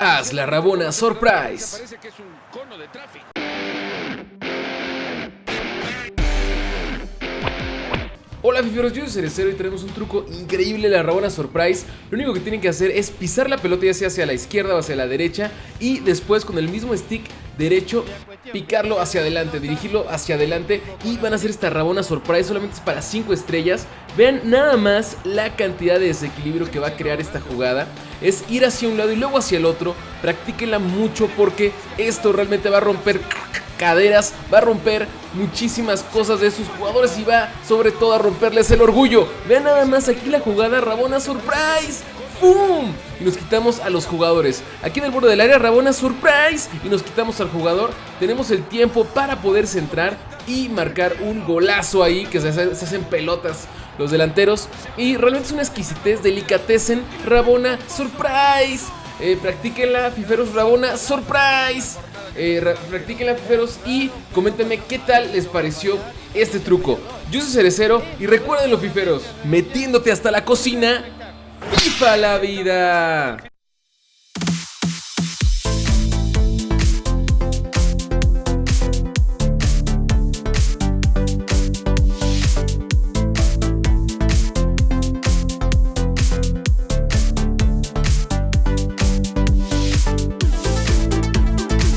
Haz la Rabona Surprise. Hola fiferos, yo soy Cerecero y tenemos un truco increíble la Rabona Surprise Lo único que tienen que hacer es pisar la pelota ya sea hacia la izquierda o hacia la derecha Y después con el mismo stick derecho picarlo hacia adelante, dirigirlo hacia adelante Y van a hacer esta Rabona Surprise, solamente es para 5 estrellas Vean nada más la cantidad de desequilibrio que va a crear esta jugada Es ir hacia un lado y luego hacia el otro Practíquenla mucho porque esto realmente va a romper caderas, va a romper muchísimas cosas de sus jugadores y va sobre todo a romperles el orgullo. Vean nada más aquí la jugada Rabona Surprise. ¡Pum! Y nos quitamos a los jugadores. Aquí en el borde del área Rabona Surprise. Y nos quitamos al jugador. Tenemos el tiempo para poder centrar y marcar un golazo ahí que se, hacen pelotas los delanteros. Y realmente es una exquisitez, delicatecen Rabona Surprise. Eh, practíquenla, Fiferos Rabona Surprise eh, practiquen la fiferos y coméntenme qué tal les pareció este truco. Yo soy Cerecero y recuerden los fiferos, metiéndote hasta la cocina, ¡FIFA la vida!